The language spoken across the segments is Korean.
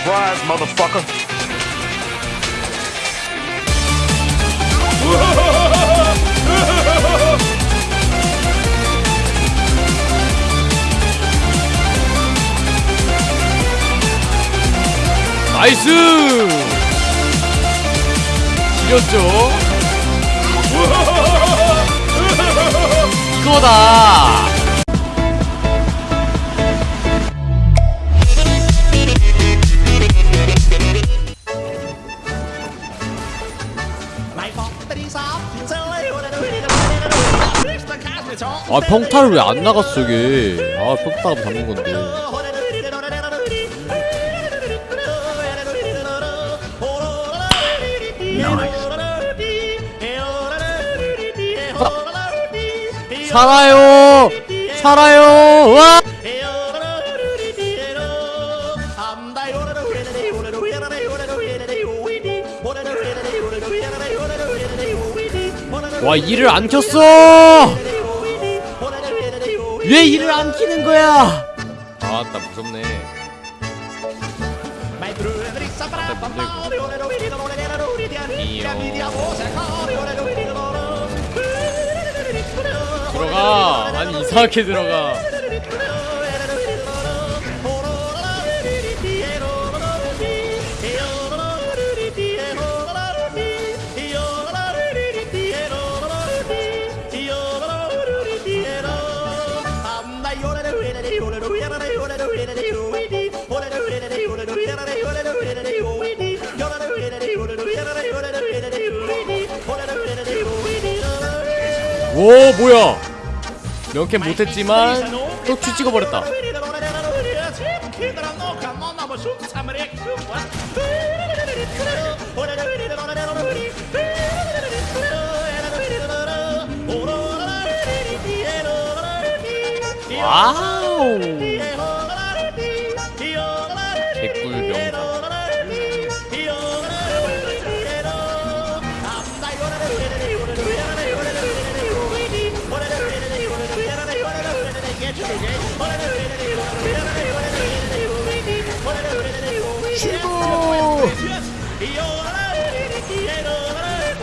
surprise, motherfucker. 나이스! 지렸죠? 이거다! 아 평타를 왜 안 나갔어 이게? 아 평타가 잡는 건데. 살아요! 살아요! 와! 와, 이를 안 켰어! 왜 이를 안 키는 거야? 아따 무섭네. 들어가. 아니 이상하게 들어가. 오 뭐야? 명캠 못했지만 또큐 찍어버렸다. 와 우. 개꿀 명장.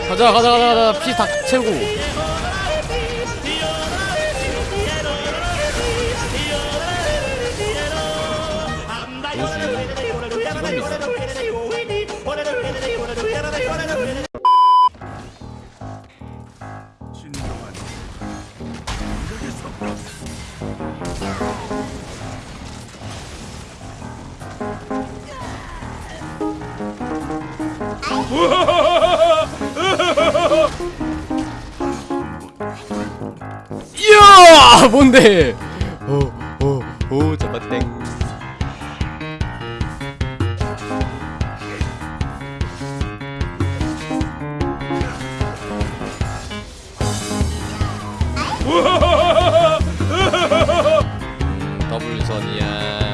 가자 가자 가자 가자 피 다 채우고 이야 뭔데? 오오오 잡았땡. 음, 더블 선이야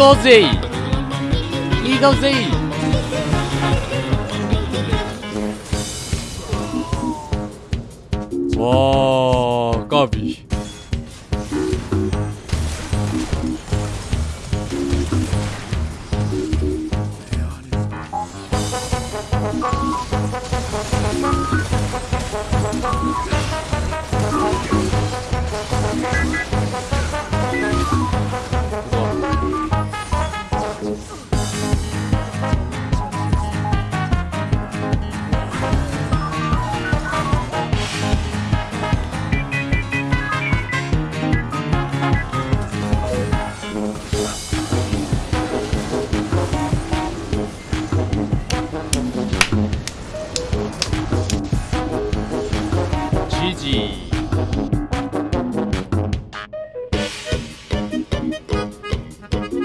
이거지 이 거지 와 g